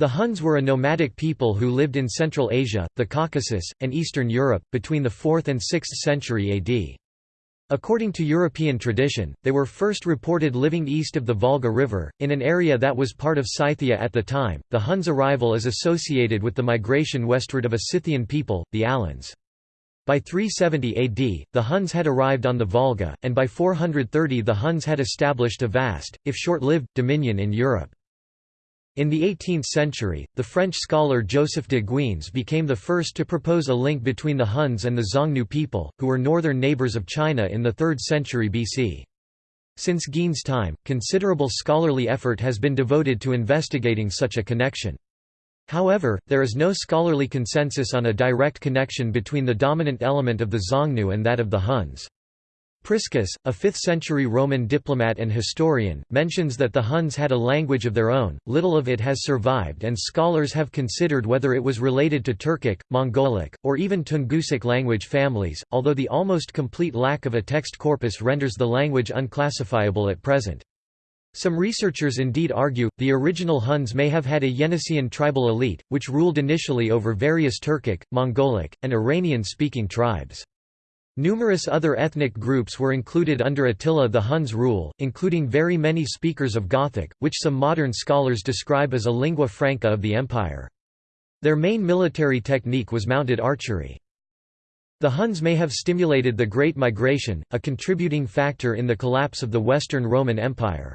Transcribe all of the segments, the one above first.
The Huns were a nomadic people who lived in Central Asia, the Caucasus, and Eastern Europe, between the 4th and 6th century AD. According to European tradition, they were first reported living east of the Volga River, in an area that was part of Scythia at the time. The Huns' arrival is associated with the migration westward of a Scythian people, the Alans. By 370 AD, the Huns had arrived on the Volga, and by 430 the Huns had established a vast, if short-lived, dominion in Europe. In the 18th century, the French scholar Joseph de Guignes became the first to propose a link between the Huns and the Xiongnu people, who were northern neighbors of China in the 3rd century BC. Since Guignes' time, considerable scholarly effort has been devoted to investigating such a connection. However, there is no scholarly consensus on a direct connection between the dominant element of the Xiongnu and that of the Huns. Priscus, a 5th-century Roman diplomat and historian, mentions that the Huns had a language of their own, little of it has survived and scholars have considered whether it was related to Turkic, Mongolic, or even Tungusic language families, although the almost complete lack of a text corpus renders the language unclassifiable at present. Some researchers indeed argue, the original Huns may have had a Yeniseian tribal elite, which ruled initially over various Turkic, Mongolic, and Iranian-speaking tribes. Numerous other ethnic groups were included under Attila the Hun's rule, including very many speakers of Gothic, which some modern scholars describe as a lingua franca of the empire. Their main military technique was mounted archery. The Huns may have stimulated the Great Migration, a contributing factor in the collapse of the Western Roman Empire.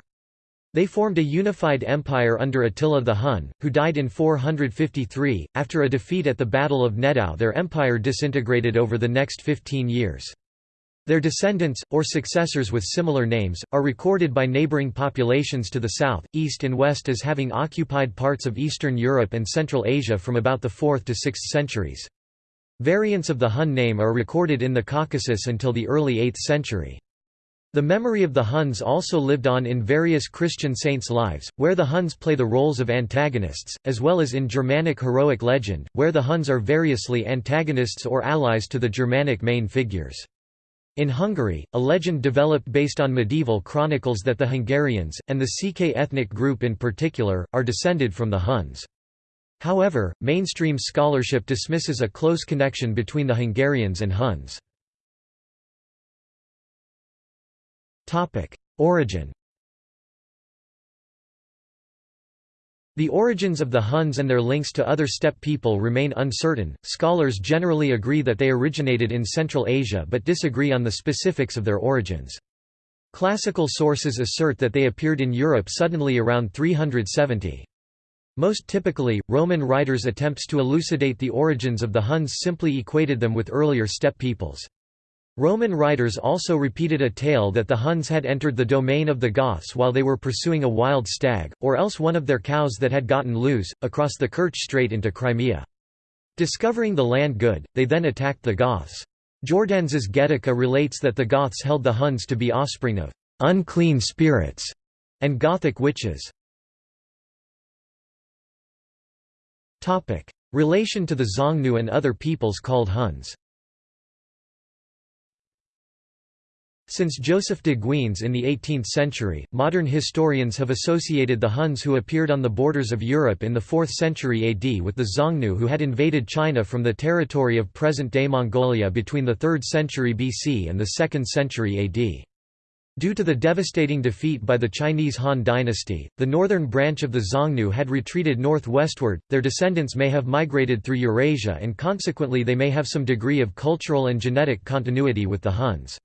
They formed a unified empire under Attila the Hun, who died in 453. After a defeat at the Battle of Nedao, their empire disintegrated over the next 15 years. Their descendants, or successors with similar names, are recorded by neighboring populations to the south, east and west as having occupied parts of Eastern Europe and Central Asia from about the 4th to 6th centuries. Variants of the Hun name are recorded in the Caucasus until the early 8th century. The memory of the Huns also lived on in various Christian saints' lives, where the Huns play the roles of antagonists, as well as in Germanic heroic legend, where the Huns are variously antagonists or allies to the Germanic main figures. In Hungary, a legend developed based on medieval chronicles that the Hungarians, and the Székely ethnic group in particular, are descended from the Huns. However, mainstream scholarship dismisses a close connection between the Hungarians and Huns. Topic: Origin. The origins of the Huns and their links to other steppe people remain uncertain. Scholars generally agree that they originated in Central Asia but disagree on the specifics of their origins. Classical sources assert that they appeared in Europe suddenly around 370. Most typically, Roman writers' attempts to elucidate the origins of the Huns simply equated them with earlier steppe peoples. Roman writers also repeated a tale that the Huns had entered the domain of the Goths while they were pursuing a wild stag, or else one of their cows that had gotten loose, across the Kerch Strait into Crimea. Discovering the land good, they then attacked the Goths. Jordanes' Getica relates that the Goths held the Huns to be offspring of unclean spirits and Gothic witches. Relation to the Xiongnu and other peoples called Huns Since Joseph de Guignes in the 18th century, modern historians have associated the Huns who appeared on the borders of Europe in the 4th century AD with the Xiongnu who had invaded China from the territory of present-day Mongolia between the 3rd century BC and the 2nd century AD. Due to the devastating defeat by the Chinese Han dynasty, the northern branch of the Xiongnu had retreated northwestward, their descendants may have migrated through Eurasia and consequently they may have some degree of cultural and genetic continuity with the Huns.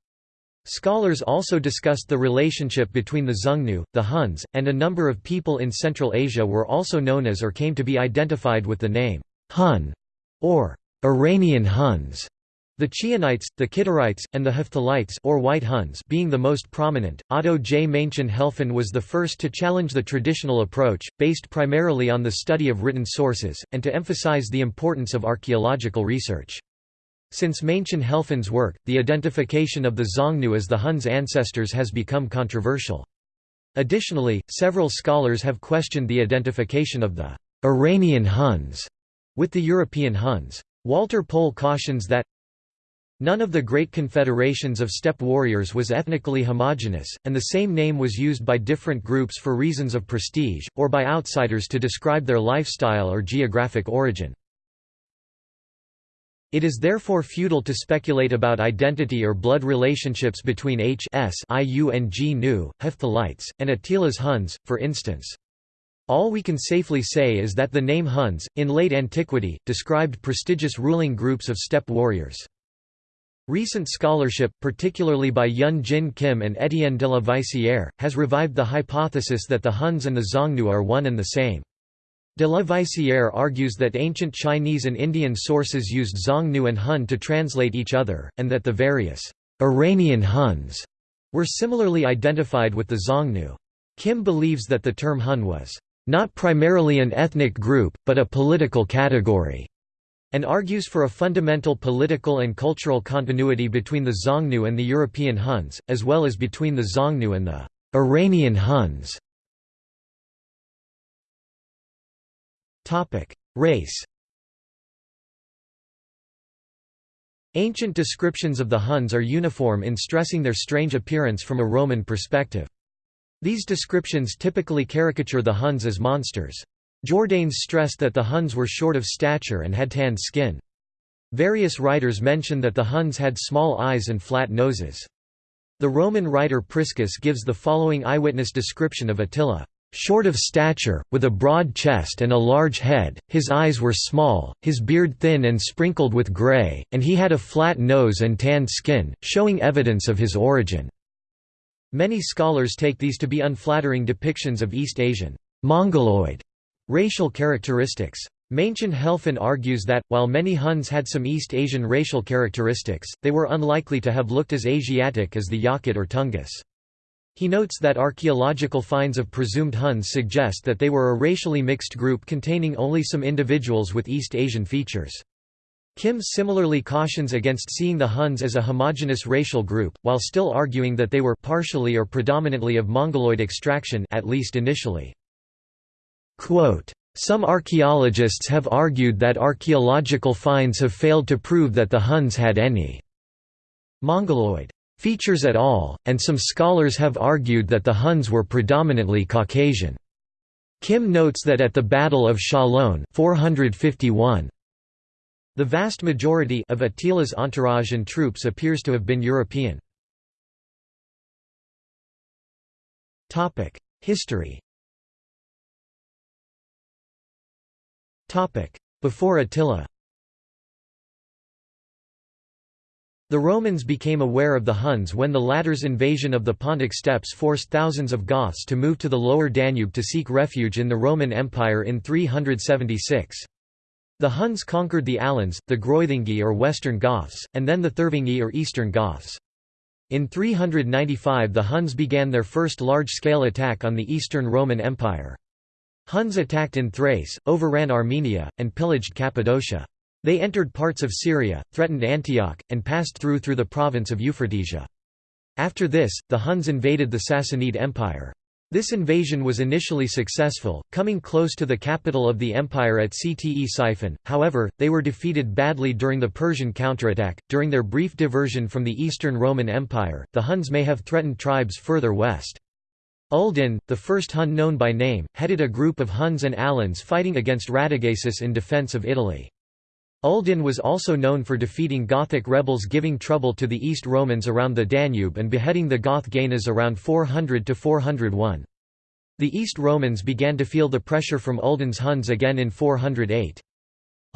Scholars also discussed the relationship between the Xiongnu, the Huns, and a number of people in Central Asia were also known as or came to be identified with the name Hun or Iranian Huns. The Chionites, the Kidarites, and the Hephthalites or White Huns being the most prominent. Otto J. Maenchen-Helfen was the first to challenge the traditional approach, based primarily on the study of written sources, and to emphasize the importance of archaeological research. Since Maenchen-Helfen's work, the identification of the Xiongnu as the Huns' ancestors has become controversial. Additionally, several scholars have questioned the identification of the Iranian Huns with the European Huns. Walter Pohl cautions that None of the great confederations of steppe warriors was ethnically homogeneous, and the same name was used by different groups for reasons of prestige, or by outsiders to describe their lifestyle or geographic origin. It is therefore futile to speculate about identity or blood relationships between H s Iung Nu, Hephthalites, and Attila's Huns, for instance. All we can safely say is that the name Huns, in late antiquity, described prestigious ruling groups of steppe warriors. Recent scholarship, particularly by Hyun Jin Kim and Étienne de la Vaissière, has revived the hypothesis that the Huns and the Xiongnu are one and the same. De la Vaissière argues that ancient Chinese and Indian sources used Xiongnu and Hun to translate each other, and that the various Iranian Huns were similarly identified with the Xiongnu. Kim believes that the term Hun was not primarily an ethnic group, but a political category and argues for a fundamental political and cultural continuity between the Xiongnu and the European Huns, as well as between the Xiongnu and the Iranian Huns. Race Ancient descriptions of the Huns are uniform in stressing their strange appearance from a Roman perspective. These descriptions typically caricature the Huns as monsters. Jordanes stressed that the Huns were short of stature and had tanned skin. Various writers mention that the Huns had small eyes and flat noses. The Roman writer Priscus gives the following eyewitness description of Attila. Short of stature, with a broad chest and a large head, his eyes were small, his beard thin and sprinkled with grey, and he had a flat nose and tanned skin, showing evidence of his origin. Many scholars take these to be unflattering depictions of East Asian Mongoloid Racial characteristics. Maenchen Helfen argues that, while many Huns had some East Asian racial characteristics, they were unlikely to have looked as Asiatic as the Yakut or Tungus. He notes that archaeological finds of presumed Huns suggest that they were a racially mixed group containing only some individuals with East Asian features. Kim similarly cautions against seeing the Huns as a homogeneous racial group, while still arguing that they were partially or predominantly of Mongoloid extraction at least initially. Quote, some archaeologists have argued that archaeological finds have failed to prove that the Huns had any Mongoloid features at all, and some scholars have argued that the Huns were predominantly Caucasian. Kim notes that at the Battle of Chalon 451, the vast majority of Attila's entourage and troops appears to have been European. History Before Attila The Romans became aware of the Huns when the latter's invasion of the Pontic steppes forced thousands of Goths to move to the lower Danube to seek refuge in the Roman Empire in 376. The Huns conquered the Alans, the Greuthungi or Western Goths, and then the Thervingi or Eastern Goths. In 395 the Huns began their first large-scale attack on the Eastern Roman Empire. Huns attacked in Thrace, overran Armenia, and pillaged Cappadocia. They entered parts of Syria, threatened Antioch, and passed through through the province of Euphratesia. After this, the Huns invaded the Sassanid Empire. This invasion was initially successful, coming close to the capital of the empire at Ctesiphon, however, they were defeated badly during the Persian counterattack. During their brief diversion from the Eastern Roman Empire, the Huns may have threatened tribes further west. Uldin, the first Hun known by name, headed a group of Huns and Alans fighting against Radagaisus in defence of Italy. Uldin was also known for defeating Gothic rebels giving trouble to the East Romans around the Danube and beheading the Goth Gainas around 400–401. The East Romans began to feel the pressure from Uldin's Huns again in 408.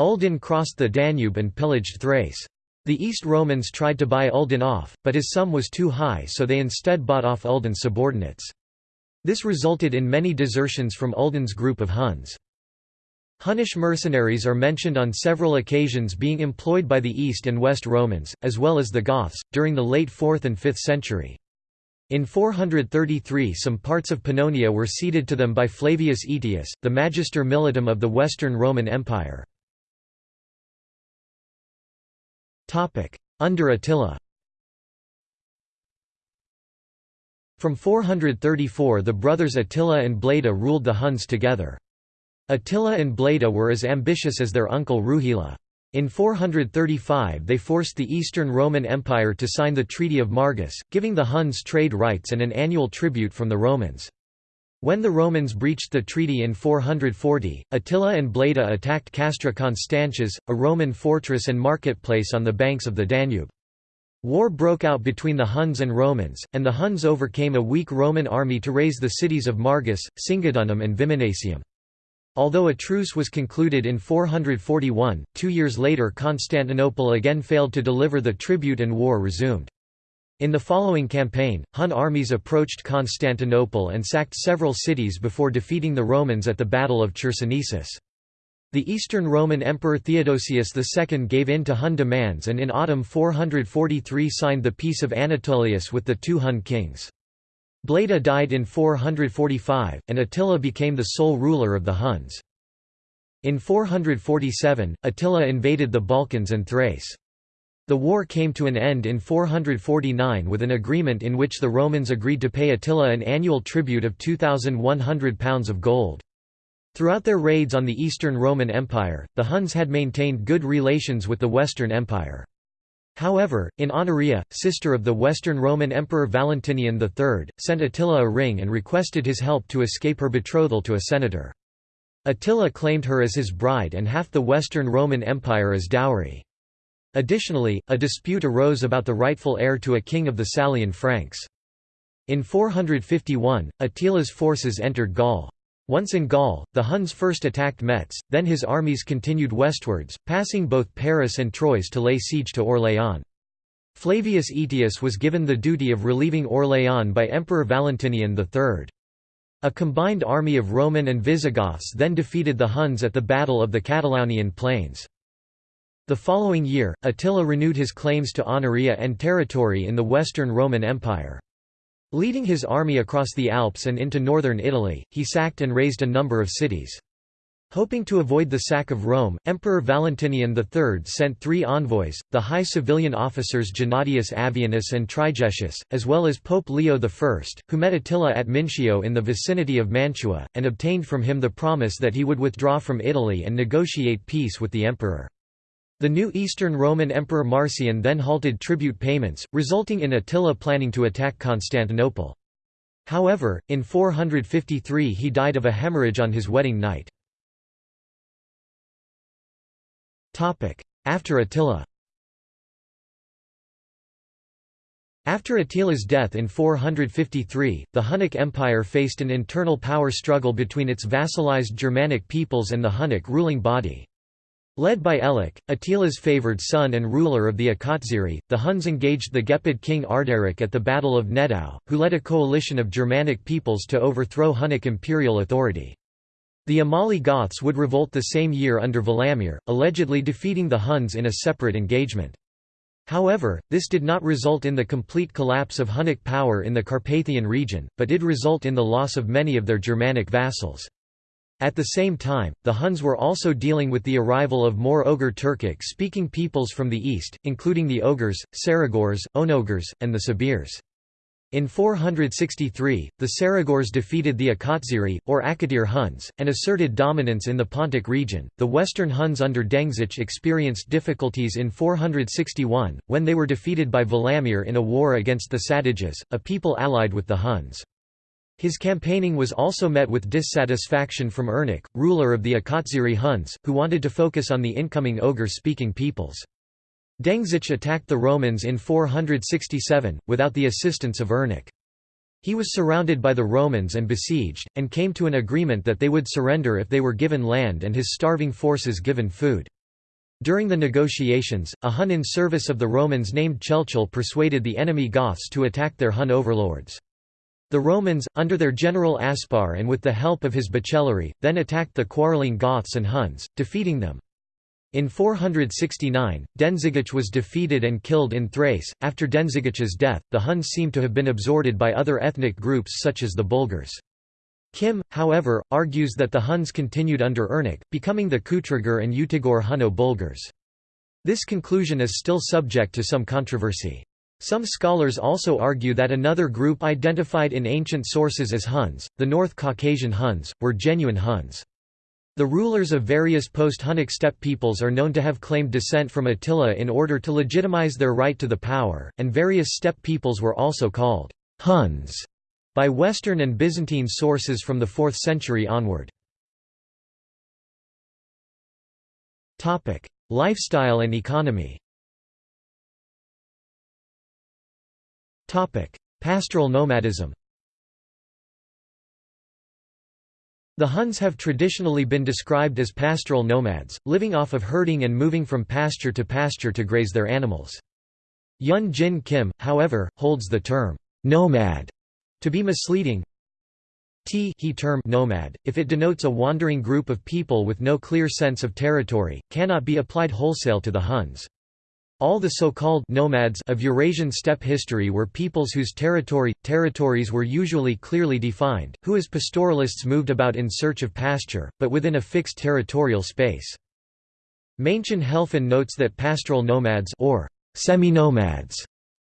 Uldin crossed the Danube and pillaged Thrace. The East Romans tried to buy Uldin off, but his sum was too high so they instead bought off Uldin's subordinates. This resulted in many desertions from Uldin's group of Huns. Hunnish mercenaries are mentioned on several occasions being employed by the East and West Romans, as well as the Goths, during the late 4th and 5th century. In 433 some parts of Pannonia were ceded to them by Flavius Aetius, the Magister Militum of the Western Roman Empire. Under Attila From 434 the brothers Attila and Bleda ruled the Huns together. Attila and Bleda were as ambitious as their uncle Rugila. In 435 they forced the Eastern Roman Empire to sign the Treaty of Margus, giving the Huns trade rights and an annual tribute from the Romans. When the Romans breached the treaty in 440, Attila and Bleda attacked Castra Constantius, a Roman fortress and marketplace on the banks of the Danube. War broke out between the Huns and Romans, and the Huns overcame a weak Roman army to raze the cities of Margus, Singidunum and Viminacium. Although a truce was concluded in 441, two years later Constantinople again failed to deliver the tribute and war resumed. In the following campaign, Hun armies approached Constantinople and sacked several cities before defeating the Romans at the Battle of Chersonesus. The Eastern Roman Emperor Theodosius II gave in to Hun demands and in autumn 443 signed the Peace of Anatolius with the two Hun kings. Bleda died in 445, and Attila became the sole ruler of the Huns. In 447, Attila invaded the Balkans and Thrace. The war came to an end in 449 with an agreement in which the Romans agreed to pay Attila an annual tribute of £2,100 of gold. Throughout their raids on the Eastern Roman Empire, the Huns had maintained good relations with the Western Empire. However, in Honoria, sister of the Western Roman Emperor Valentinian III, sent Attila a ring and requested his help to escape her betrothal to a senator. Attila claimed her as his bride and half the Western Roman Empire as dowry. Additionally, a dispute arose about the rightful heir to a king of the Salian Franks. In 451, Attila's forces entered Gaul. Once in Gaul, the Huns first attacked Metz, then his armies continued westwards, passing both Paris and Troyes to lay siege to Orléans. Flavius Aetius was given the duty of relieving Orléans by Emperor Valentinian III. A combined army of Roman and Visigoths then defeated the Huns at the Battle of the Catalaunian Plains. The following year, Attila renewed his claims to Honoria and territory in the Western Roman Empire. Leading his army across the Alps and into northern Italy, he sacked and razed a number of cities. Hoping to avoid the sack of Rome, Emperor Valentinian III sent three envoys, the high civilian officers Gennadius Avianus and Trigetius, as well as Pope Leo I, who met Attila at Mincio in the vicinity of Mantua, and obtained from him the promise that he would withdraw from Italy and negotiate peace with the emperor. The new Eastern Roman Emperor Marcian then halted tribute payments, resulting in Attila planning to attack Constantinople. However, in 453 he died of a hemorrhage on his wedding night. After Attila After Attila's death in 453, the Hunnic Empire faced an internal power struggle between its vassalized Germanic peoples and the Hunnic ruling body. Led by Elik, Attila's favoured son and ruler of the Akatziri, the Huns engaged the Gepid king Ardaric at the Battle of Nedao, who led a coalition of Germanic peoples to overthrow Hunnic imperial authority. The Amali Goths would revolt the same year under Valamir, allegedly defeating the Huns in a separate engagement. However, this did not result in the complete collapse of Hunnic power in the Carpathian region, but did result in the loss of many of their Germanic vassals. At the same time, the Huns were also dealing with the arrival of more Oghur Turkic-speaking peoples from the east, including the Oghurs, Saragurs, Onogurs, and the Sabirs. In 463, the Saragurs defeated the Akatziri, or Akadir Huns, and asserted dominance in the Pontic region. The Western Huns under Dengizich experienced difficulties in 461, when they were defeated by Valamir in a war against the Sadages, a people allied with the Huns. His campaigning was also met with dissatisfaction from Ernak, ruler of the Akatziri Huns, who wanted to focus on the incoming Oghur-speaking peoples. Dengizich attacked the Romans in 467, without the assistance of Ernak. He was surrounded by the Romans and besieged, and came to an agreement that they would surrender if they were given land and his starving forces given food. During the negotiations, a Hun in service of the Romans named Chelchel persuaded the enemy Goths to attack their Hun overlords. The Romans, under their general Aspar and with the help of his bucellarii, then attacked the quarreling Goths and Huns, defeating them. In 469, Dengizich was defeated and killed in Thrace. After Dengizich's death, the Huns seem to have been absorbed by other ethnic groups such as the Bulgars. Kim, however, argues that the Huns continued under Ernak, becoming the Kutrigur and Utigur Hunno-Bulgars. This conclusion is still subject to some controversy. Some scholars also argue that another group identified in ancient sources as Huns, the North Caucasian Huns, were genuine Huns. The rulers of various post-Hunnic steppe peoples are known to have claimed descent from Attila in order to legitimize their right to the power, and various steppe peoples were also called Huns by Western and Byzantine sources from the 4th century onward. Lifestyle and economy Pastoral nomadism The Huns have traditionally been described as pastoral nomads, living off of herding and moving from pasture to pasture to graze their animals. Hyun Jin Kim, however, holds the term, nomad, to be misleading. T he term nomad, if it denotes a wandering group of people with no clear sense of territory, cannot be applied wholesale to the Huns. All the so-called nomads of Eurasian steppe history were peoples whose territory territories were usually clearly defined, who as pastoralists moved about in search of pasture, but within a fixed territorial space. Maenchen Helfen notes that pastoral nomads or semi-nomads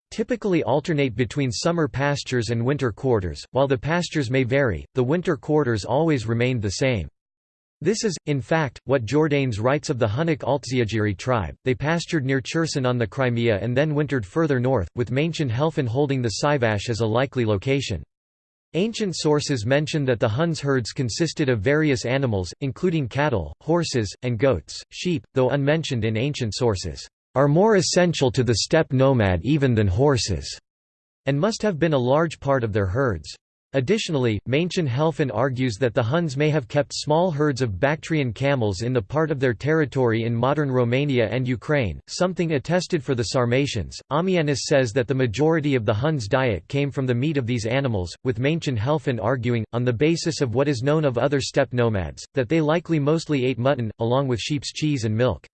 typically alternate between summer pastures and winter quarters, while the pastures may vary, the winter quarters always remained the same. This is, in fact, what Jordanes writes of the Hunnic Altziagiri tribe. They pastured near Cherson on the Crimea and then wintered further north, with Maenchen Helfen holding the Sivash as a likely location. Ancient sources mention that the Huns' herds consisted of various animals, including cattle, horses, and goats. Sheep, though unmentioned in ancient sources, are more essential to the steppe nomad even than horses, and must have been a large part of their herds. Additionally, Maenchen Helfen argues that the Huns may have kept small herds of Bactrian camels in the part of their territory in modern Romania and Ukraine, something attested for the Sarmatians. Ammianus says that the majority of the Huns' diet came from the meat of these animals, with Maenchen Helfen arguing, on the basis of what is known of other steppe nomads, that they likely mostly ate mutton, along with sheep's cheese and milk.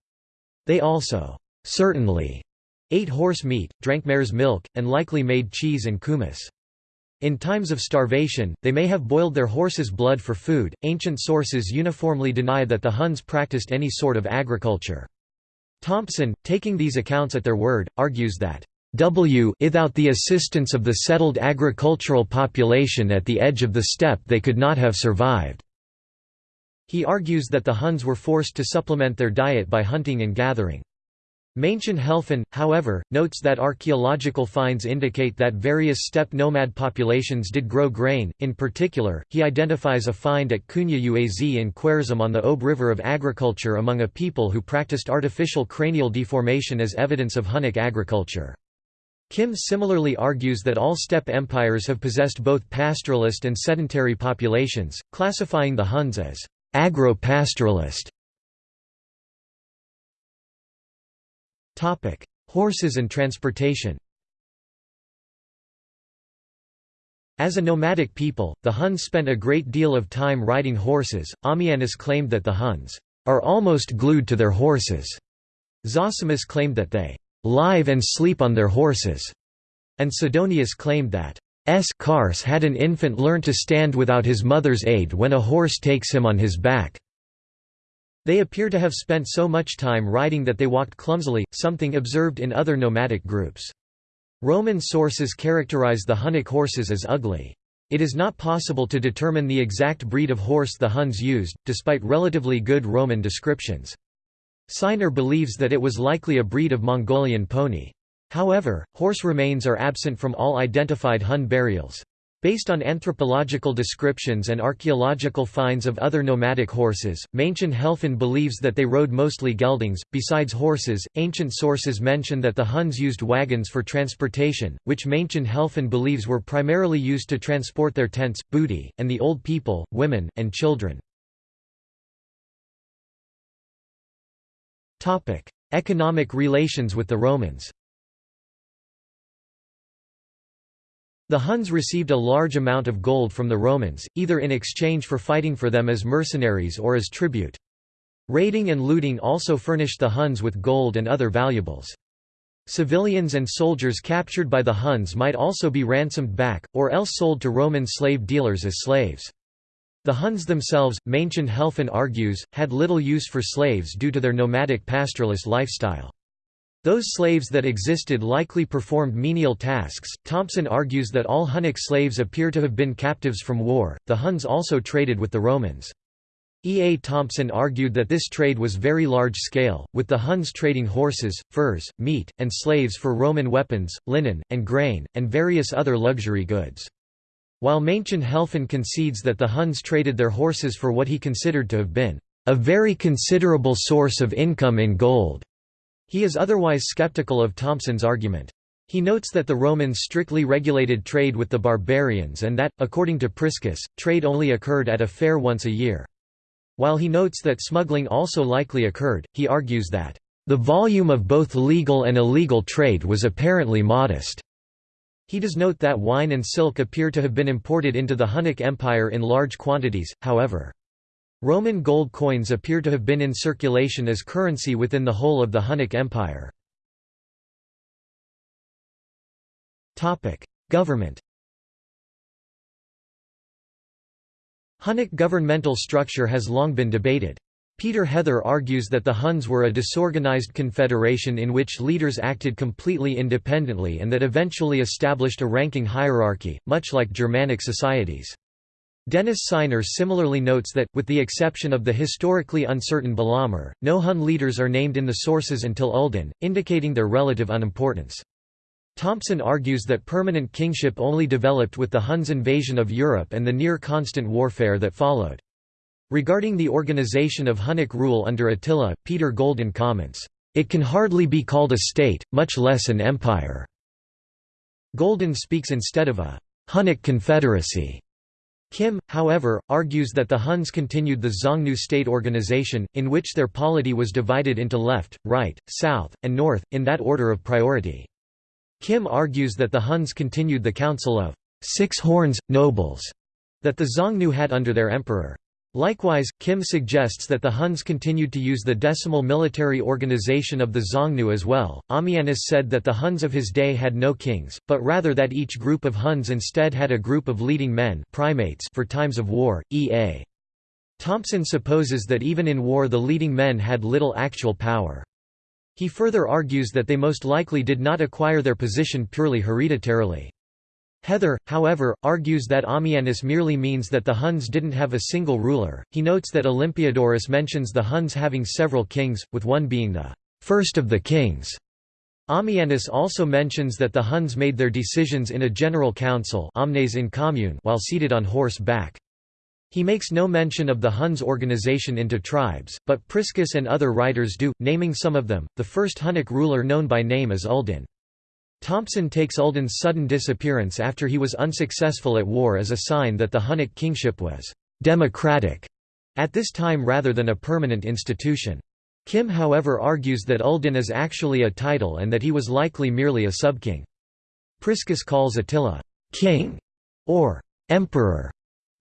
They also, certainly, ate horse meat, drank mare's milk, and likely made cheese and kumis. In times of starvation, they may have boiled their horse's blood for food. Ancient sources uniformly deny that the Huns practiced any sort of agriculture. Thompson, taking these accounts at their word, argues that W without the assistance of the settled agricultural population at the edge of the steppe they could not have survived." He argues that the Huns were forced to supplement their diet by hunting and gathering. Maenchen Helfen, however, notes that archaeological finds indicate that various steppe nomad populations did grow grain. In particular, he identifies a find at Kunya Uaz in Khwarezm on the Ob River of agriculture among a people who practiced artificial cranial deformation as evidence of Hunnic agriculture. Kim similarly argues that all steppe empires have possessed both pastoralist and sedentary populations, classifying the Huns as agro-pastoralist Topic: Horses and transportation. As a nomadic people, the Huns spent a great deal of time riding horses. Ammianus claimed that the Huns are almost glued to their horses. Zosimus claimed that they live and sleep on their horses, and Sidonius claimed that S. Cars had an infant learn to stand without his mother's aid when a horse takes him on his back. They appear to have spent so much time riding that they walked clumsily, something observed in other nomadic groups. Roman sources characterize the Hunnic horses as ugly. It is not possible to determine the exact breed of horse the Huns used, despite relatively good Roman descriptions. Sinor believes that it was likely a breed of Mongolian pony. However, horse remains are absent from all identified Hun burials. Based on anthropological descriptions and archaeological finds of other nomadic horses, Maenchen Helfen believes that they rode mostly geldings. Besides horses, ancient sources mention that the Huns used wagons for transportation, which Maenchen Helfen believes were primarily used to transport their tents, booty, and the old people, women, and children. Economic relations with the Romans The Huns received a large amount of gold from the Romans, either in exchange for fighting for them as mercenaries or as tribute. Raiding and looting also furnished the Huns with gold and other valuables. Civilians and soldiers captured by the Huns might also be ransomed back, or else sold to Roman slave dealers as slaves. The Huns themselves, Maenchen Helfen argues, had little use for slaves due to their nomadic pastoralist lifestyle. Those slaves that existed likely performed menial tasks. Thompson argues that all Hunnic slaves appear to have been captives from war. The Huns also traded with the Romans. E. A. Thompson argued that this trade was very large-scale, with the Huns trading horses, furs, meat, and slaves for Roman weapons, linen, and grain, and various other luxury goods. While Maenchen Helfen concedes that the Huns traded their horses for what he considered to have been a very considerable source of income in gold, he is otherwise skeptical of Thompson's argument. He notes that the Romans strictly regulated trade with the barbarians and that, according to Priscus, trade only occurred at a fair once a year. While he notes that smuggling also likely occurred, he argues that, "...the volume of both legal and illegal trade was apparently modest." He does note that wine and silk appear to have been imported into the Hunnic Empire in large quantities, however. Roman gold coins appear to have been in circulation as currency within the whole of the Hunnic Empire. Government Hunnic governmental structure has long been debated. Peter Heather argues that the Huns were a disorganized confederation in which leaders acted completely independently and that eventually established a ranking hierarchy, much like Germanic societies. Denis Sinor similarly notes that, with the exception of the historically uncertain Balamber, no Hun leaders are named in the sources until Uldin, indicating their relative unimportance. Thompson argues that permanent kingship only developed with the Huns' invasion of Europe and the near-constant warfare that followed. Regarding the organization of Hunnic rule under Attila, Peter Golden comments, "...it can hardly be called a state, much less an empire." Golden speaks instead of a Hunnic confederacy. Kim, however, argues that the Huns continued the Xiongnu state organization, in which their polity was divided into left, right, south, and north, in that order of priority. Kim argues that the Huns continued the council of six horns, nobles, that the Xiongnu had under their emperor. Likewise, Kim suggests that the Huns continued to use the decimal military organization of the Xiongnu as well. Ammianus said that the Huns of his day had no kings, but rather that each group of Huns instead had a group of leading men primates for times of war. E.A. Thompson supposes that even in war the leading men had little actual power. He further argues that they most likely did not acquire their position purely hereditarily. Heather, however, argues that Ammianus merely means that the Huns didn't have a single ruler. He notes that Olympiodorus mentions the Huns having several kings, with one being the first of the kings. Ammianus also mentions that the Huns made their decisions in a general council omnes in commune while seated on horse back. He makes no mention of the Huns' organization into tribes, but Priscus and other writers do, naming some of them. The first Hunnic ruler known by name is Uldin. Thompson takes Uldin's sudden disappearance after he was unsuccessful at war as a sign that the Hunnic kingship was democratic at this time rather than a permanent institution. Kim however argues that Uldin is actually a title and that he was likely merely a subking. Priscus calls Attila king or emperor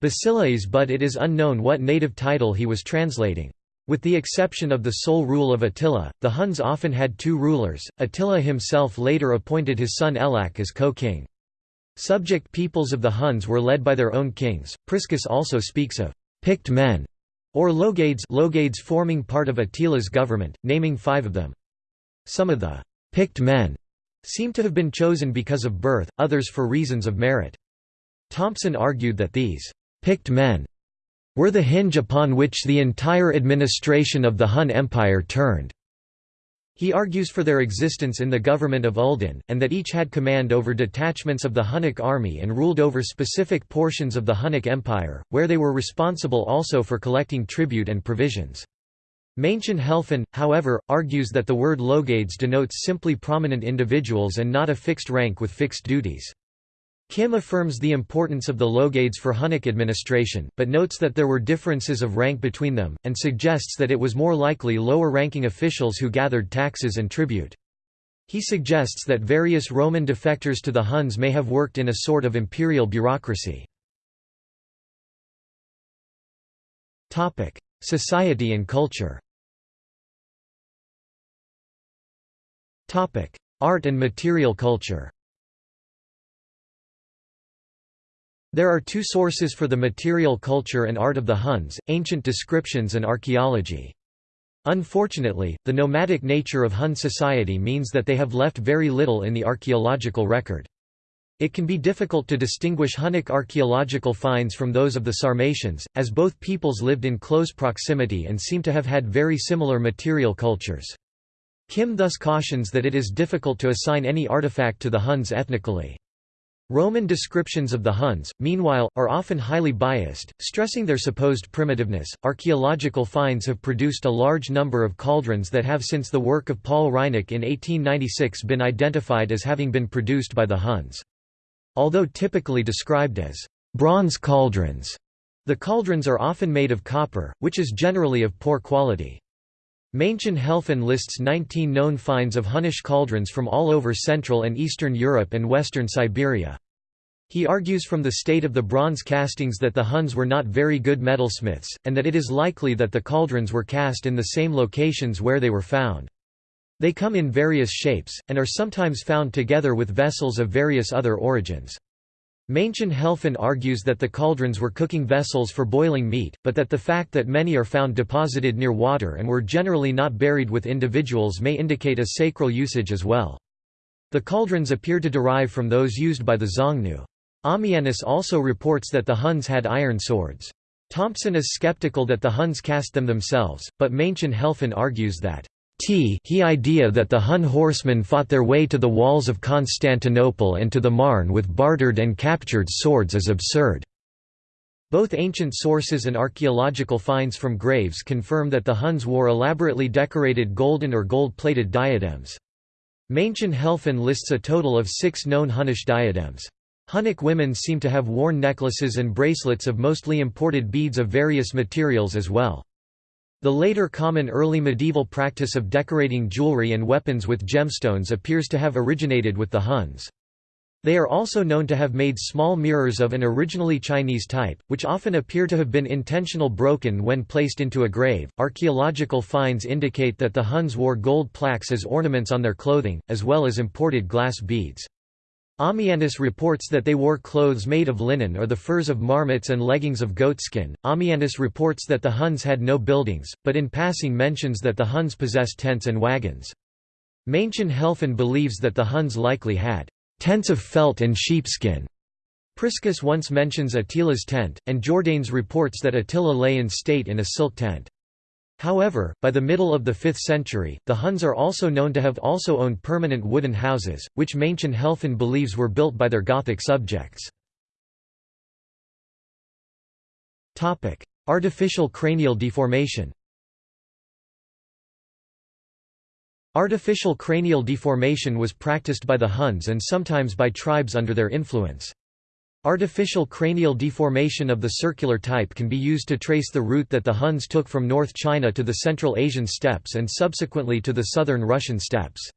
Basileus but it is unknown what native title he was translating. With the exception of the sole rule of Attila, the Huns often had two rulers. Attila himself later appointed his son Ellak as co-king. Subject peoples of the Huns were led by their own kings. Priscus also speaks of picked men, or logades, logades forming part of Attila's government, naming five of them. Some of the picked men seem to have been chosen because of birth, others for reasons of merit. Thompson argued that these picked men were the hinge upon which the entire administration of the Hun Empire turned. He argues for their existence in the government of Uldin, and that each had command over detachments of the Hunnic army and ruled over specific portions of the Hunnic Empire, where they were responsible also for collecting tribute and provisions. Maenchen Helfen, however, argues that the word logades denotes simply prominent individuals and not a fixed rank with fixed duties. Kim affirms the importance of the Logades for Hunnic administration, but notes that there were differences of rank between them, and suggests that it was more likely lower-ranking officials who gathered taxes and tribute. He suggests that various Roman defectors to the Huns may have worked in a sort of imperial bureaucracy. Society and culture Art and material culture There are two sources for the material culture and art of the Huns, ancient descriptions and archaeology. Unfortunately, the nomadic nature of Hun society means that they have left very little in the archaeological record. It can be difficult to distinguish Hunnic archaeological finds from those of the Sarmatians, as both peoples lived in close proximity and seem to have had very similar material cultures. Kim thus cautions that it is difficult to assign any artifact to the Huns ethnically. Roman descriptions of the Huns, meanwhile, are often highly biased, stressing their supposed primitiveness. Archaeological finds have produced a large number of cauldrons that have since the work of Paul Reinecke in 1896 been identified as having been produced by the Huns. Although typically described as bronze cauldrons, the cauldrons are often made of copper, which is generally of poor quality. Maenchen Helfen lists 19 known finds of Hunnish cauldrons from all over Central and Eastern Europe and western Siberia. He argues from the state of the bronze castings that the Huns were not very good metalsmiths, and that it is likely that the cauldrons were cast in the same locations where they were found. They come in various shapes, and are sometimes found together with vessels of various other origins. Maenchen Helfen argues that the cauldrons were cooking vessels for boiling meat, but that the fact that many are found deposited near water and were generally not buried with individuals may indicate a sacral usage as well. The cauldrons appear to derive from those used by the Xiongnu. Ammianus also reports that the Huns had iron swords. Thompson is skeptical that the Huns cast them themselves, but Maenchen Helfen argues that T he idea that the Hun horsemen fought their way to the walls of Constantinople and to the Marne with bartered and captured swords is absurd. Both ancient sources and archaeological finds from graves confirm that the Huns wore elaborately decorated golden or gold-plated diadems. Maenchen Helfen lists a total of six known Hunnish diadems. Hunnic women seem to have worn necklaces and bracelets of mostly imported beads of various materials as well. The later common early medieval practice of decorating jewelry and weapons with gemstones appears to have originated with the Huns. They are also known to have made small mirrors of an originally Chinese type, which often appear to have been intentional broken when placed into a grave. Archaeological finds indicate that the Huns wore gold plaques as ornaments on their clothing, as well as imported glass beads. Ammianus reports that they wore clothes made of linen or the furs of marmots and leggings of goatskin. Ammianus reports that the Huns had no buildings, but in passing mentions that the Huns possessed tents and wagons. Maenchen Helfen believes that the Huns likely had tents of felt and sheepskin. Priscus once mentions Attila's tent, and Jordanes reports that Attila lay in state in a silk tent. However, by the middle of the 5th century, the Huns are also known to have also owned permanent wooden houses, which Maenchen Helfen believes were built by their Gothic subjects. Artificial cranial deformation Artificial cranial deformation was practiced by the Huns and sometimes by tribes under their influence. Artificial cranial deformation of the circular type can be used to trace the route that the Huns took from North China to the Central Asian steppes and subsequently to the southern Russian steppes.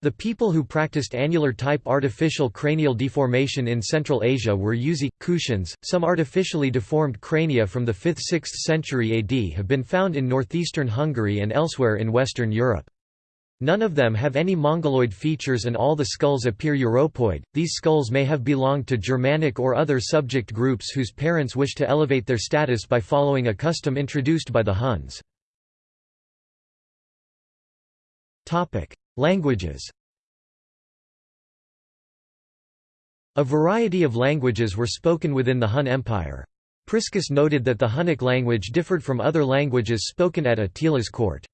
The people who practiced annular type artificial cranial deformation in Central Asia were Yuezhi, Kushans. Some artificially deformed crania from the 5th–6th century AD have been found in northeastern Hungary and elsewhere in Western Europe. None of them have any mongoloid features and all the skulls appear Europoid. These skulls may have belonged to Germanic or other subject groups whose parents wished to elevate their status by following a custom introduced by the Huns. Topic: Languages. A variety of languages were spoken within the Hun Empire. Priscus noted that the Hunnic language differed from other languages spoken at Attila's court.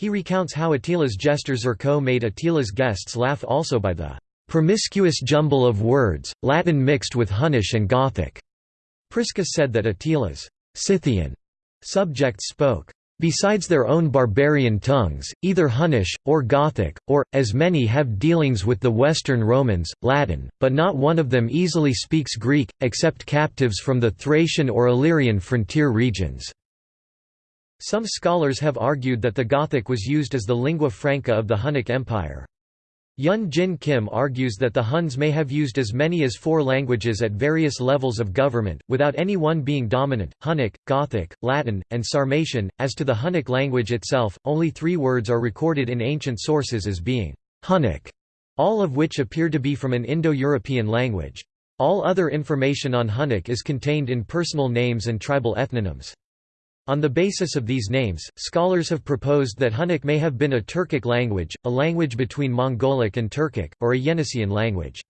He recounts how Attila's jester Zerco made Attila's guests laugh also by the promiscuous jumble of words, Latin mixed with Hunnish and Gothic. Priscus said that Attila's Scythian subjects spoke besides their own barbarian tongues, either Hunnish, or Gothic, or, as many have dealings with the Western Romans, Latin, but not one of them easily speaks Greek, except captives from the Thracian or Illyrian frontier regions. Some scholars have argued that the Gothic was used as the lingua franca of the Hunnic Empire. Hyun Jin Kim argues that the Huns may have used as many as four languages at various levels of government, without any one being dominant, Hunnic, Gothic, Latin, and Sarmatian. As to the Hunnic language itself, only three words are recorded in ancient sources as being Hunnic, all of which appear to be from an Indo-European language. All other information on Hunnic is contained in personal names and tribal ethnonyms. On the basis of these names, scholars have proposed that Hunnic may have been a Turkic language, a language between Mongolic and Turkic, or a Yeniseian language.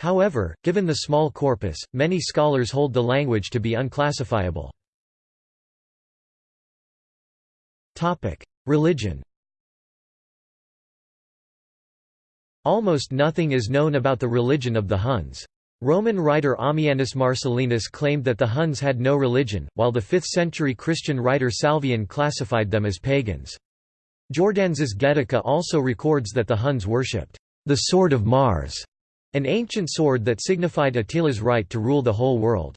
However, given the small corpus, many scholars hold the language to be unclassifiable. Religion Almost nothing is known about the religion of the Huns. Roman writer Ammianus Marcellinus claimed that the Huns had no religion, while the 5th-century Christian writer Salvian classified them as pagans. Jordanes' Getica also records that the Huns worshipped the sword of Mars, an ancient sword that signified Attila's right to rule the whole world.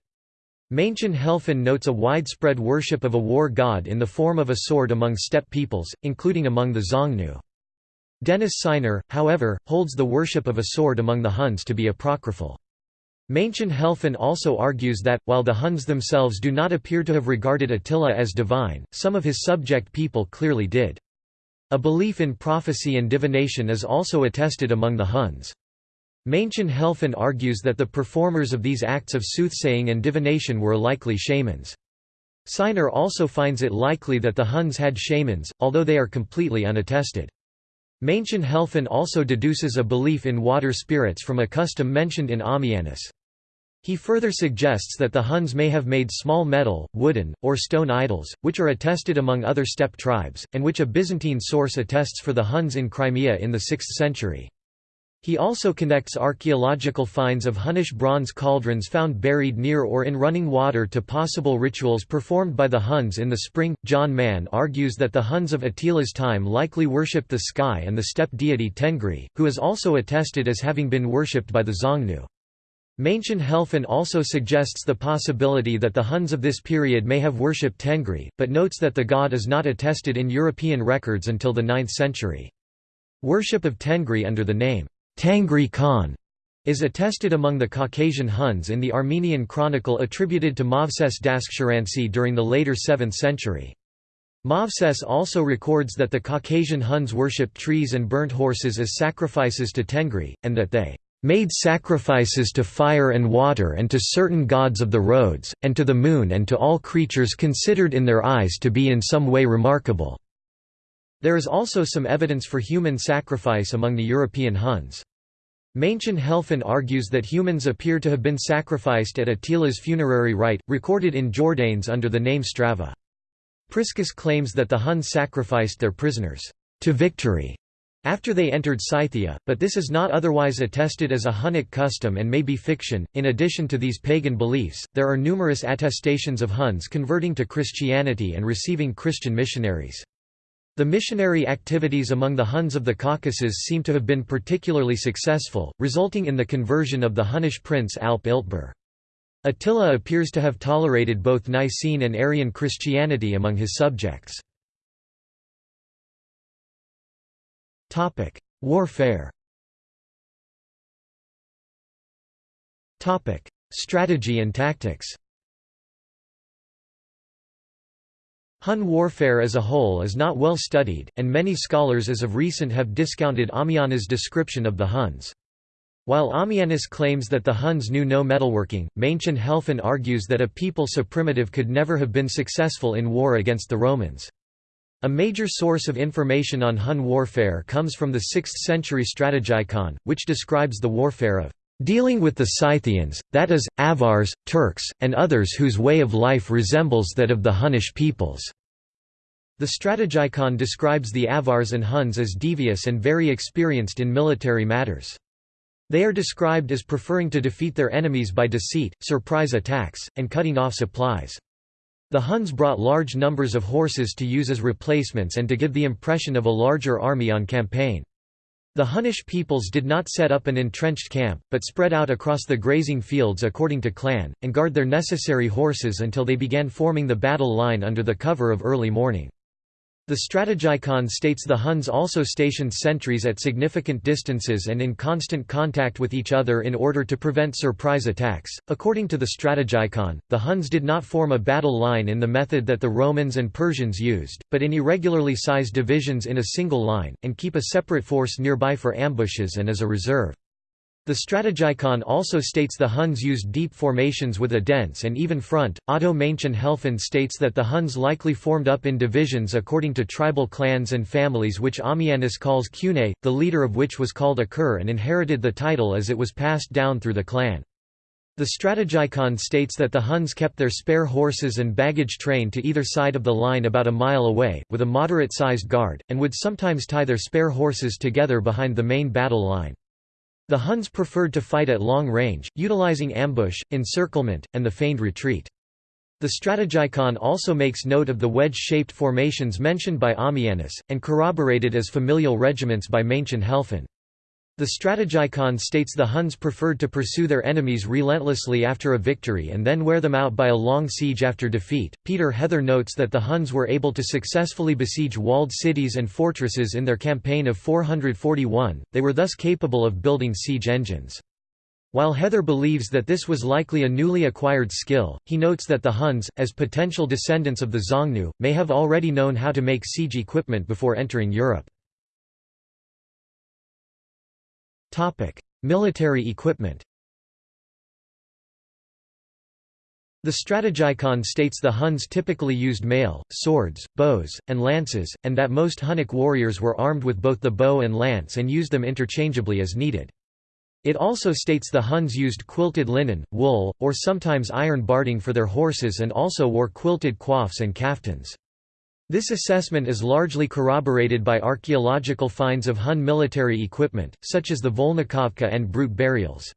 Maenchen Helfen notes a widespread worship of a war god in the form of a sword among steppe peoples, including among the Xiongnu. Denis Sinor, however, holds the worship of a sword among the Huns to be apocryphal. Maenchen Helfen also argues that, while the Huns themselves do not appear to have regarded Attila as divine, some of his subject people clearly did. A belief in prophecy and divination is also attested among the Huns. Maenchen Helfen argues that the performers of these acts of soothsaying and divination were likely shamans. Sinor also finds it likely that the Huns had shamans, although they are completely unattested. Maenchen Helfen also deduces a belief in water spirits from a custom mentioned in Ammianus. He further suggests that the Huns may have made small metal, wooden, or stone idols, which are attested among other steppe tribes, and which a Byzantine source attests for the Huns in Crimea in the 6th century. He also connects archaeological finds of Hunnish bronze cauldrons found buried near or in running water to possible rituals performed by the Huns in the spring. John Man argues that the Huns of Attila's time likely worshipped the sky and the steppe deity Tengri, who is also attested as having been worshipped by the Xiongnu. Maenchen Helfen also suggests the possibility that the Huns of this period may have worshipped Tengri, but notes that the god is not attested in European records until the 9th century. Worship of Tengri under the name Tangri Khan is attested among the Caucasian Huns in the Armenian chronicle attributed to Movses Daskhsharansi during the later 7th century. Movses also records that the Caucasian Huns worshipped trees and burnt horses as sacrifices to Tengri, and that they made sacrifices to fire and water and to certain gods of the roads, and to the moon and to all creatures considered in their eyes to be in some way remarkable." There is also some evidence for human sacrifice among the European Huns. Maenchen Helfen argues that humans appear to have been sacrificed at Attila's funerary rite, recorded in Jordanes under the name Strava. Priscus claims that the Huns sacrificed their prisoners to victory after they entered Scythia, but this is not otherwise attested as a Hunnic custom and may be fiction. In addition to these pagan beliefs, there are numerous attestations of Huns converting to Christianity and receiving Christian missionaries. The missionary activities among the Huns of the Caucasus seem to have been particularly successful, resulting in the conversion of the Hunnish prince Alp Ilteber. Attila appears to have tolerated both Nicene and Arian Christianity among his subjects. Warfare Strategy and tactics Hun warfare as a whole is not well studied, and many scholars as of recent have discounted Ammianus' description of the Huns. While Ammianus claims that the Huns knew no metalworking, Maenchen Helfen argues that a people so primitive could never have been successful in war against the Romans. A major source of information on Hun warfare comes from the 6th-century Strategikon, which describes the warfare of dealing with the Scythians, that is, Avars, Turks, and others whose way of life resembles that of the Hunnish peoples." The Strategikon describes the Avars and Huns as devious and very experienced in military matters. They are described as preferring to defeat their enemies by deceit, surprise attacks, and cutting off supplies. The Huns brought large numbers of horses to use as replacements and to give the impression of a larger army on campaign. The Hunnish peoples did not set up an entrenched camp, but spread out across the grazing fields according to clan, and guard their necessary horses until they began forming the battle line under the cover of early morning. The Strategikon states the Huns also stationed sentries at significant distances and in constant contact with each other in order to prevent surprise attacks. According to the Strategikon, the Huns did not form a battle line in the method that the Romans and Persians used, but in irregularly sized divisions in a single line, and keep a separate force nearby for ambushes and as a reserve. The Strategikon also states the Huns used deep formations with a dense and even front. Otto Maenchen Helfen states that the Huns likely formed up in divisions according to tribal clans and families which Ammianus calls Cune, the leader of which was called Akur and inherited the title as it was passed down through the clan. The Strategikon states that the Huns kept their spare horses and baggage train to either side of the line about a mile away, with a moderate-sized guard, and would sometimes tie their spare horses together behind the main battle line. The Huns preferred to fight at long range, utilizing ambush, encirclement, and the feigned retreat. The Strategikon also makes note of the wedge-shaped formations mentioned by Ammianus, and corroborated as familial regiments by Maenchen Helfen. The Strategikon states the Huns preferred to pursue their enemies relentlessly after a victory and then wear them out by a long siege after defeat. Peter Heather notes that the Huns were able to successfully besiege walled cities and fortresses in their campaign of 441, they were thus capable of building siege engines. While Heather believes that this was likely a newly acquired skill, he notes that the Huns, as potential descendants of the Xiongnu, may have already known how to make siege equipment before entering Europe. Military equipment The Strategikon states the Huns typically used mail, swords, bows, and lances, and that most Hunnic warriors were armed with both the bow and lance and used them interchangeably as needed. It also states the Huns used quilted linen, wool, or sometimes iron barding for their horses and also wore quilted coifs and kaftans. This assessment is largely corroborated by archaeological finds of Hun military equipment, such as the Volnikovka and Brut burials.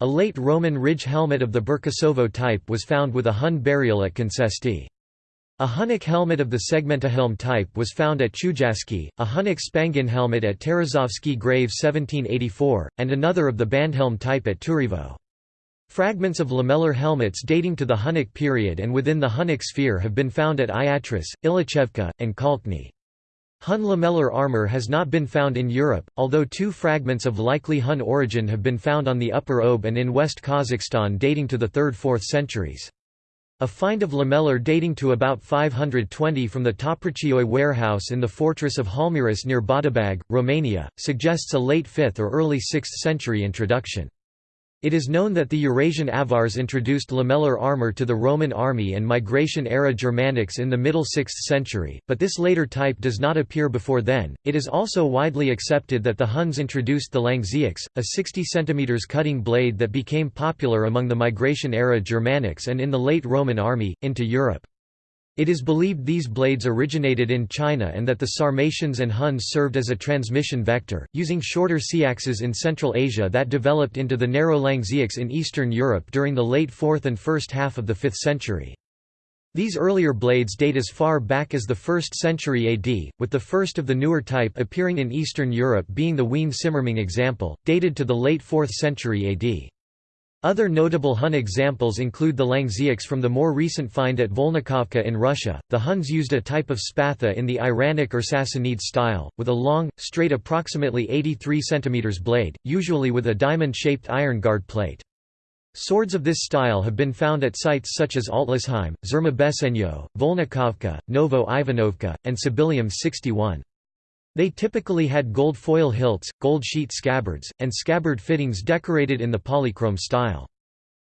A late Roman ridge helmet of the Berkasovo type was found with a Hun burial at Concesti. A Hunnic helmet of the Segmentehelm type was found at Chudjasky, a Hunnic Spangenhelm at Tarasovsky grave 1784, and another of the Bandhelm type at Turaevo. Fragments of lamellar helmets dating to the Hunnic period and within the Hunnic sphere have been found at Iatrus, Ilichevka, and Kalkny. Hun lamellar armor has not been found in Europe, although two fragments of likely Hun origin have been found on the Upper Ob and in West Kazakhstan dating to the 3rd–4th centuries. A find of lamellar dating to about 520 from the Toprichioy warehouse in the fortress of Halmyris near Badabag, Romania, suggests a late 5th or early 6th century introduction. It is known that the Eurasian Avars introduced lamellar armor to the Roman army and migration-era Germanics in the middle 6th century, but this later type does not appear before then. It is also widely accepted that the Huns introduced the Langseax, a 60 cm cutting blade that became popular among the migration-era Germanics and in the late Roman army, into Europe. It is believed these blades originated in China and that the Sarmatians and Huns served as a transmission vector, using shorter seaxes in Central Asia that developed into the narrow Langseax in Eastern Europe during the late 4th and first half of the 5th century. These earlier blades date as far back as the 1st century AD, with the first of the newer type appearing in Eastern Europe being the Wien Simmering example, dated to the late 4th century AD. Other notable Hun examples include the Langseax from the more recent find at Volnikovka in Russia. The Huns used a type of spatha in the Iranic or Sassanid style, with a long, straight approximately 83 cm blade, usually with a diamond-shaped iron guard plate. Swords of this style have been found at sites such as Altlussheim, Zerma Volnikovka, Novo Ivanovka, and Tsibilium 61. They typically had gold foil hilts, gold sheet scabbards, and scabbard fittings decorated in the polychrome style.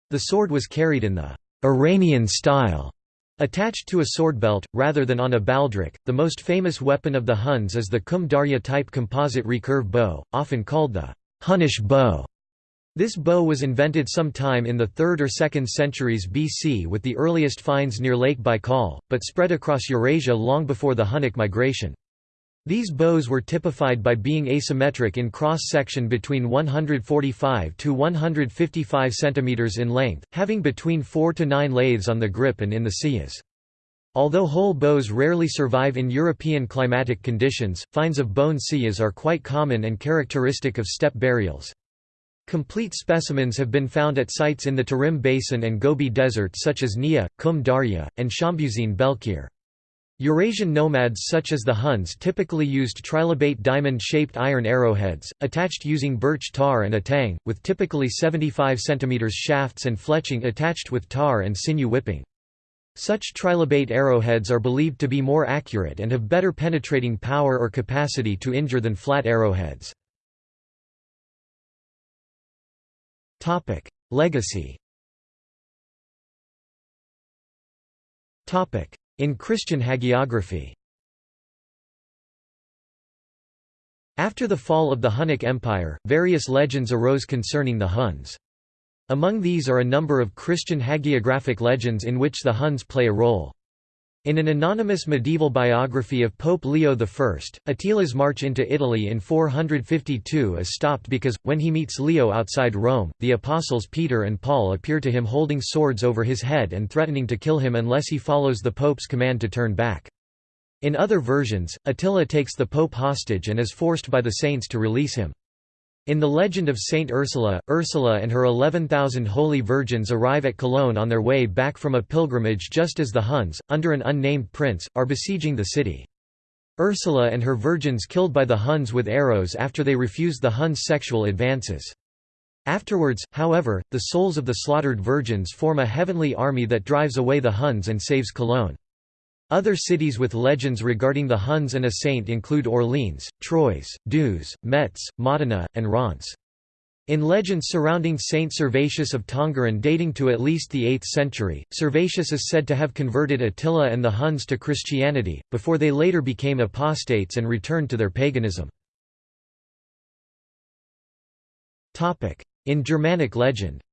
The sword was carried in the Iranian style, attached to a sword belt, rather than on a baldric. The most famous weapon of the Huns is the Kum Darya type composite recurve bow, often called the Hunnish bow. This bow was invented sometime in the 3rd or 2nd centuries BC with the earliest finds near Lake Baikal, but spread across Eurasia long before the Hunnic migration. These bows were typified by being asymmetric in cross-section between 145 to 155 cm in length, having between 4 to 9 lathes on the grip and in the siyas. Although whole bows rarely survive in European climatic conditions, finds of bone siyas are quite common and characteristic of steppe burials. Complete specimens have been found at sites in the Tarim Basin and Gobi Desert such as Niya, Kum Darya, and Shambuzin Belkir. Eurasian nomads such as the Huns typically used trilobate diamond-shaped iron arrowheads, attached using birch tar and a tang, with typically 75 cm shafts and fletching attached with tar and sinew whipping. Such trilobate arrowheads are believed to be more accurate and have better penetrating power or capacity to injure than flat arrowheads. Legacy In Christian hagiography After the fall of the Hunnic Empire, various legends arose concerning the Huns. Among these are a number of Christian hagiographic legends in which the Huns play a role. In an anonymous medieval biography of Pope Leo I, Attila's march into Italy in 452 is stopped because, when he meets Leo outside Rome, the apostles Peter and Paul appear to him holding swords over his head and threatening to kill him unless he follows the pope's command to turn back. In other versions, Attila takes the pope hostage and is forced by the saints to release him. In the legend of Saint Ursula, Ursula and her 11,000 holy virgins arrive at Cologne on their way back from a pilgrimage just as the Huns, under an unnamed prince, are besieging the city. Ursula and her virgins killed by the Huns with arrows after they refuse the Huns' sexual advances. Afterwards, however, the souls of the slaughtered virgins form a heavenly army that drives away the Huns and saves Cologne. Other cities with legends regarding the Huns and a saint include Orleans, Troyes, Dieuze, Metz, Modena, and Reims. In legends surrounding Saint Servatius of Tongeren dating to at least the 8th century, Servatius is said to have converted Attila and the Huns to Christianity, before they later became apostates and returned to their paganism. In Germanic legend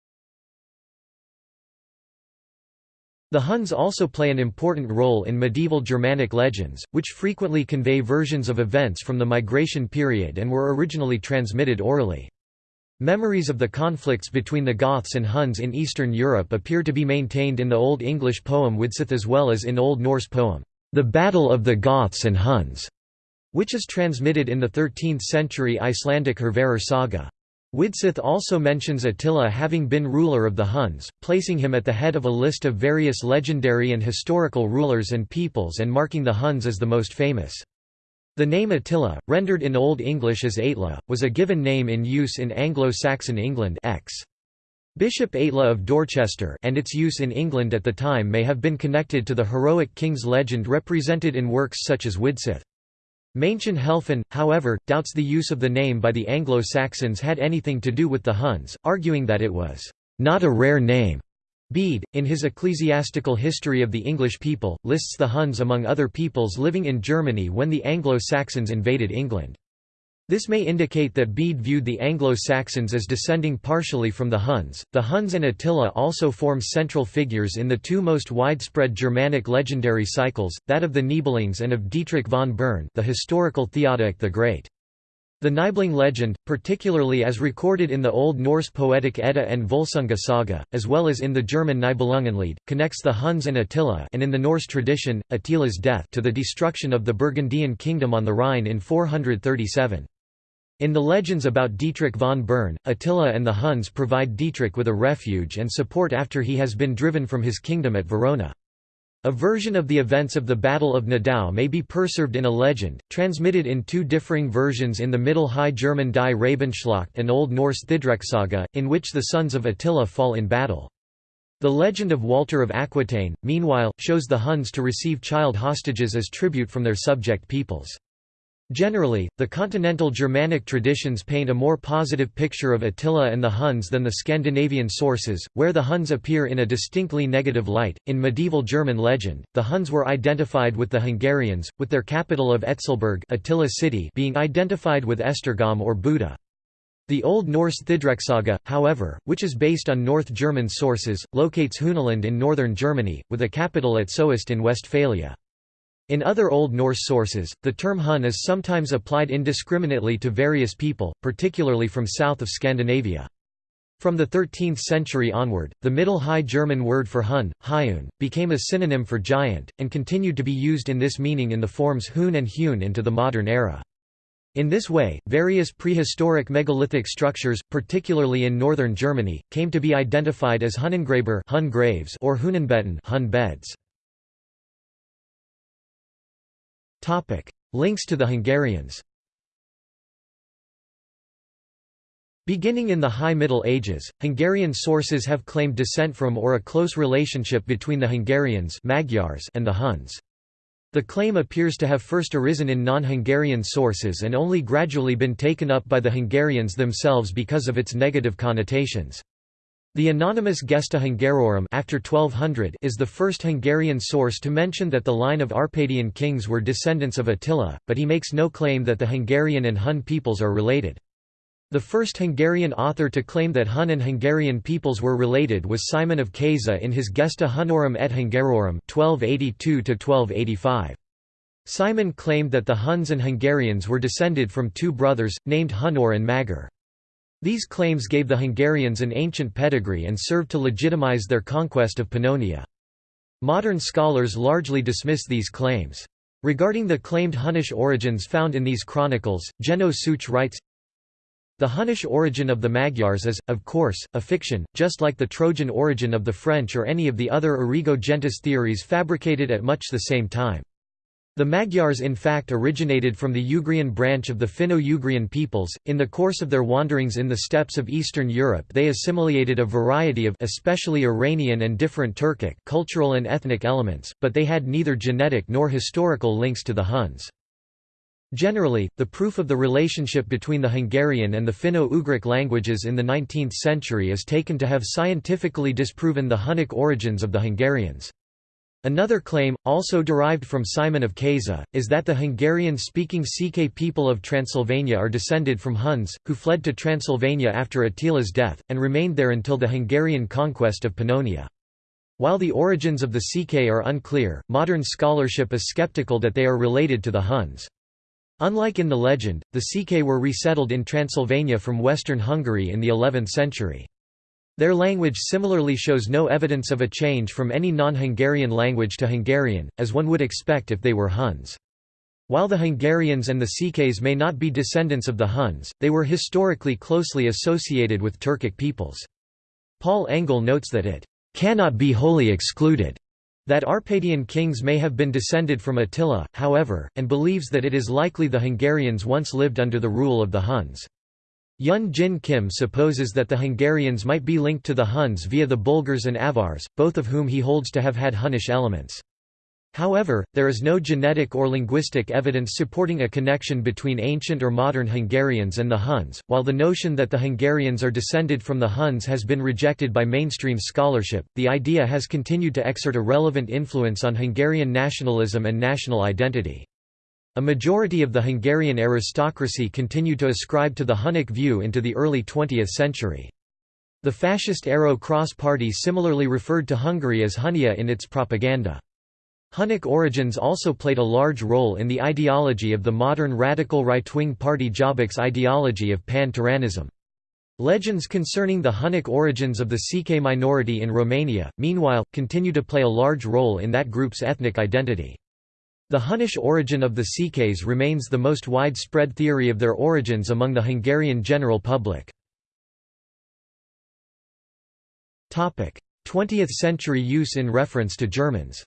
The Huns also play an important role in medieval Germanic legends, which frequently convey versions of events from the migration period and were originally transmitted orally. Memories of the conflicts between the Goths and Huns in Eastern Europe appear to be maintained in the Old English poem Widsith as well as in Old Norse poem, The Battle of the Goths and Huns, which is transmitted in the 13th century Icelandic Hervarar saga. Widsith also mentions Attila having been ruler of the Huns, placing him at the head of a list of various legendary and historical rulers and peoples and marking the Huns as the most famous. The name Attila, rendered in Old English as Aetla, was a given name in use in Anglo-Saxon England X. Bishop Aetla of Dorchester and its use in England at the time may have been connected to the heroic king's legend represented in works such as Widsith. Maenchen Helfen, however, doubts the use of the name by the Anglo-Saxons had anything to do with the Huns, arguing that it was not a rare name. Bede, in his Ecclesiastical History of the English People, lists the Huns among other peoples living in Germany when the Anglo-Saxons invaded England. This may indicate that Bede viewed the Anglo-Saxons as descending partially from the Huns. The Huns and Attila also form central figures in the two most widespread Germanic legendary cycles, that of the Nibelungs and of Dietrich von Bern, the historical Theodoric the Great. The Nibelung legend, particularly as recorded in the Old Norse poetic Edda and Volsunga saga, as well as in the German Nibelungenlied, connects the Huns and Attila and in the Norse tradition, Attila's death to the destruction of the Burgundian kingdom on the Rhine in 437. In the legends about Dietrich von Bern, Attila and the Huns provide Dietrich with a refuge and support after he has been driven from his kingdom at Verona. A version of the events of the Battle of Nedao may be preserved in a legend, transmitted in two differing versions in the Middle High German Die Rabenschlacht and Old Norse Thidreksaga, in which the sons of Attila fall in battle. The legend of Walter of Aquitaine, meanwhile, shows the Huns to receive child hostages as tribute from their subject peoples. Generally, the continental Germanic traditions paint a more positive picture of Attila and the Huns than the Scandinavian sources, where the Huns appear in a distinctly negative light. In medieval German legend, the Huns were identified with the Hungarians, with their capital of Etzelburg Attila city being identified with Esztergom or Buda. The Old Norse Thidreksaga, however, which is based on North German sources, locates Hunaland in northern Germany, with a capital at Soest in Westphalia. In other Old Norse sources, the term Hun is sometimes applied indiscriminately to various people, particularly from south of Scandinavia. From the 13th century onward, the Middle High German word for Hun, Hyun, became a synonym for giant, and continued to be used in this meaning in the forms Hun and Hune into the modern era. In this way, various prehistoric megalithic structures, particularly in northern Germany, came to be identified as Hunnengräber Hun graves or Hunenbetten Hun beds. Topic: Links to the Hungarians. Beginning in the High Middle Ages, Hungarian sources have claimed descent from or a close relationship between the Hungarians Magyars and the Huns. The claim appears to have first arisen in non-Hungarian sources and only gradually been taken up by the Hungarians themselves because of its negative connotations. The anonymous Gesta Hungarorum after 1200 is the first Hungarian source to mention that the line of Arpadian kings were descendants of Attila, but he makes no claim that the Hungarian and Hun peoples are related. The first Hungarian author to claim that Hun and Hungarian peoples were related was Simon of Keza in his Gesta Hunorum et Hungarorum 1282 Simon claimed that the Huns and Hungarians were descended from two brothers, named Hunor and Magyar. These claims gave the Hungarians an ancient pedigree and served to legitimize their conquest of Pannonia. Modern scholars largely dismiss these claims. Regarding the claimed Hunnish origins found in these chronicles, Jenő Szűcs writes, The Hunnish origin of the Magyars is, of course, a fiction, just like the Trojan origin of the French or any of the other origo gentis theories fabricated at much the same time. The Magyars in fact originated from the Ugrian branch of the Finno-Ugrian peoples. In the course of their wanderings in the steppes of Eastern Europe they assimilated a variety of especially Iranian and different Turkic cultural and ethnic elements, but they had neither genetic nor historical links to the Huns. Generally, the proof of the relationship between the Hungarian and the Finno-Ugric languages in the 19th century is taken to have scientifically disproven the Hunnic origins of the Hungarians. Another claim, also derived from Simon of Keza, is that the Hungarian-speaking Székely people of Transylvania are descended from Huns, who fled to Transylvania after Attila's death, and remained there until the Hungarian conquest of Pannonia. While the origins of the Székely are unclear, modern scholarship is skeptical that they are related to the Huns. Unlike in the legend, the Székely were resettled in Transylvania from western Hungary in the 11th century. Their language similarly shows no evidence of a change from any non-Hungarian language to Hungarian, as one would expect if they were Huns. While the Hungarians and the Székelys may not be descendants of the Huns, they were historically closely associated with Turkic peoples. Paul Engel notes that it cannot be wholly excluded that Arpadian kings may have been descended from Attila, however, and believes that it is likely the Hungarians once lived under the rule of the Huns. Hyun Jin Kim supposes that the Hungarians might be linked to the Huns via the Bulgars and Avars, both of whom he holds to have had Hunnish elements. However, there is no genetic or linguistic evidence supporting a connection between ancient or modern Hungarians and the Huns. While the notion that the Hungarians are descended from the Huns has been rejected by mainstream scholarship, the idea has continued to exert a relevant influence on Hungarian nationalism and national identity. A majority of the Hungarian aristocracy continued to ascribe to the Hunnic view into the early 20th century. The fascist Arrow Cross Party similarly referred to Hungary as Hunnia in its propaganda. Hunnic origins also played a large role in the ideology of the modern radical right-wing party Jobbik's ideology of pan-Turanism. Legends concerning the Hunnic origins of the Székely minority in Romania, meanwhile, continue to play a large role in that group's ethnic identity. The Hunnish origin of the Székelys remains the most widespread theory of their origins among the Hungarian general public. 20th century use in reference to Germans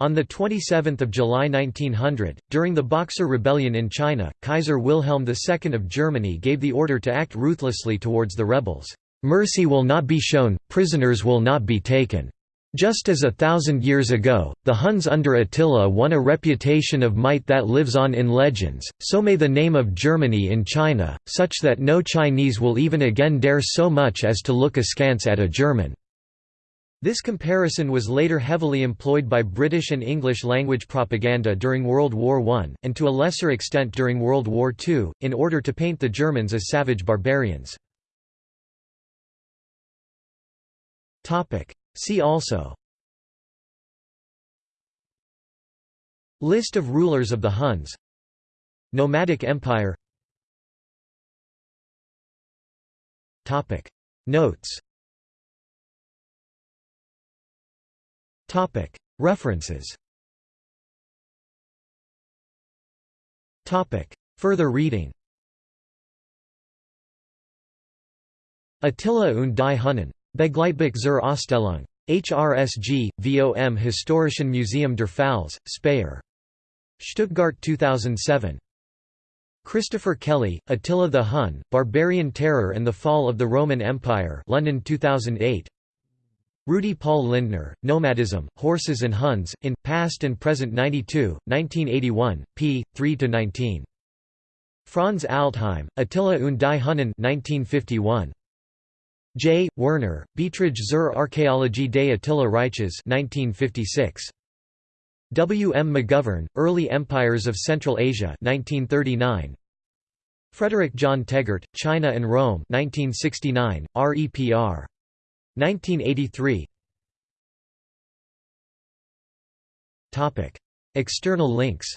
On 27 July 1900, during the Boxer Rebellion in China, Kaiser Wilhelm II of Germany gave the order to act ruthlessly towards the rebels. "'Mercy will not be shown, prisoners will not be taken. Just as a thousand years ago, the Huns under Attila won a reputation of might that lives on in legends, so may the name of Germany in China, such that no Chinese will even again dare so much as to look askance at a German." This comparison was later heavily employed by British and English language propaganda during World War I, and to a lesser extent during World War II, in order to paint the Germans as savage barbarians. See also. List of rulers of the Huns. Nomadic Empire. Topic. Notes. Topic. References. Topic. Further reading. Attila und die Hunnen. Begleitbuch zur Ausstellung. HRSG, VOM Historischen Museum der Pfalz, Speyer. Stuttgart 2007. Christopher Kelly, Attila the Hun, Barbarian Terror and the Fall of the Roman Empire London 2008. Rudi Paul Lindner, Nomadism, Horses and Huns, in, Past and Present 92, 1981, p. 3–19. Franz Altheim, Attila und die Hunnen 1951. J. Werner, Beiträge zur Archäologie des Attila Reiches 1956. W. M. McGovern, Early Empires of Central Asia 1939. Frederick John Teggart, China and Rome 1969, REPR. 1983 External links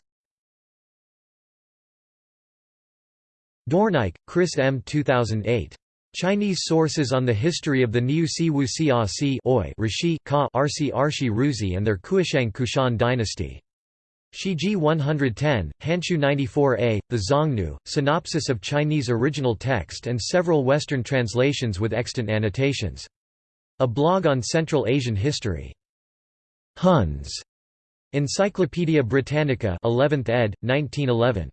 Dorneyk, Chris M. 2008. Chinese sources on the history of the Niu Si Wu Xia Si ah Rishi Ka Arsi Arshi Ruzi and their Kuishang Kushan dynasty. Shiji 110, Hanshu 94a, The Xiongnu, synopsis of Chinese original text and several Western translations with extant annotations. A blog on Central Asian history. Huns. Encyclopædia Britannica 11th ed., 1911.